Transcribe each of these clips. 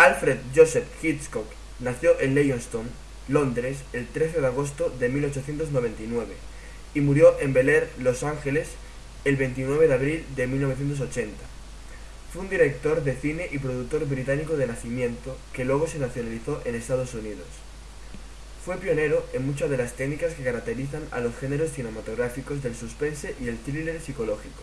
Alfred Joseph Hitchcock nació en Leytonstone, Londres, el 13 de agosto de 1899 y murió en Bel Air, Los Ángeles, el 29 de abril de 1980. Fue un director de cine y productor británico de nacimiento que luego se nacionalizó en Estados Unidos. Fue pionero en muchas de las técnicas que caracterizan a los géneros cinematográficos del suspense y el thriller psicológico.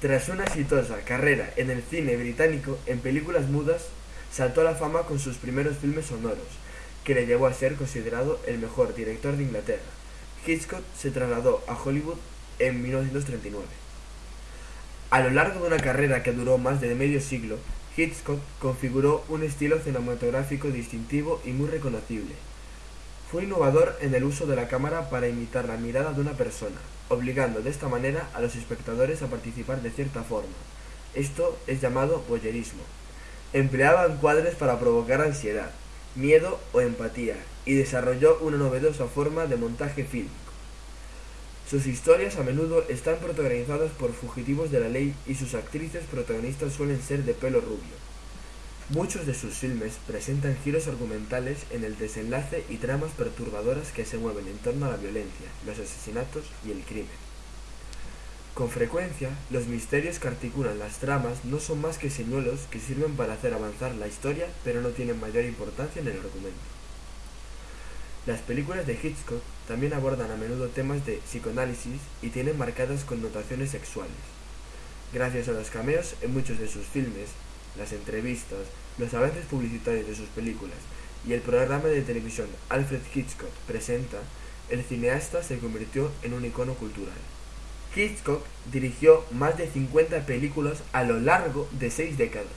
Tras una exitosa carrera en el cine británico en películas mudas, saltó a la fama con sus primeros filmes sonoros, que le llevó a ser considerado el mejor director de Inglaterra. Hitchcock se trasladó a Hollywood en 1939. A lo largo de una carrera que duró más de medio siglo, Hitchcock configuró un estilo cinematográfico distintivo y muy reconocible. Fue innovador en el uso de la cámara para imitar la mirada de una persona, obligando de esta manera a los espectadores a participar de cierta forma. Esto es llamado voyerismo. Empleaba encuadres para provocar ansiedad, miedo o empatía, y desarrolló una novedosa forma de montaje fílmico. Sus historias a menudo están protagonizadas por fugitivos de la ley y sus actrices protagonistas suelen ser de pelo rubio. Muchos de sus filmes presentan giros argumentales en el desenlace y tramas perturbadoras que se mueven en torno a la violencia, los asesinatos y el crimen. Con frecuencia, los misterios que articulan las tramas no son más que señuelos que sirven para hacer avanzar la historia, pero no tienen mayor importancia en el argumento. Las películas de Hitchcock también abordan a menudo temas de psicoanálisis y tienen marcadas connotaciones sexuales. Gracias a los cameos en muchos de sus filmes, las entrevistas, los avances publicitarios de sus películas y el programa de televisión Alfred Hitchcock presenta, el cineasta se convirtió en un icono cultural. Hitchcock dirigió más de 50 películas a lo largo de seis décadas,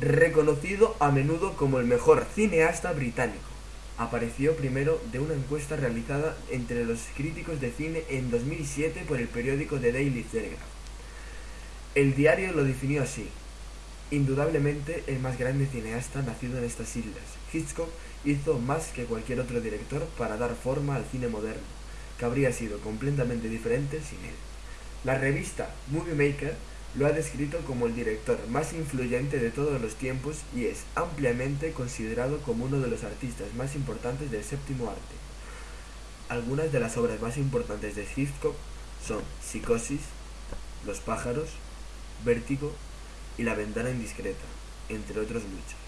reconocido a menudo como el mejor cineasta británico. Apareció primero de una encuesta realizada entre los críticos de cine en 2007 por el periódico The Daily Telegraph. El diario lo definió así. Indudablemente el más grande cineasta nacido en estas islas, Hitchcock hizo más que cualquier otro director para dar forma al cine moderno, que habría sido completamente diferente sin él. La revista Movie Maker lo ha descrito como el director más influyente de todos los tiempos y es ampliamente considerado como uno de los artistas más importantes del séptimo arte. Algunas de las obras más importantes de Hitchcock son Psicosis, Los pájaros, Vértigo y La ventana indiscreta, entre otros muchos.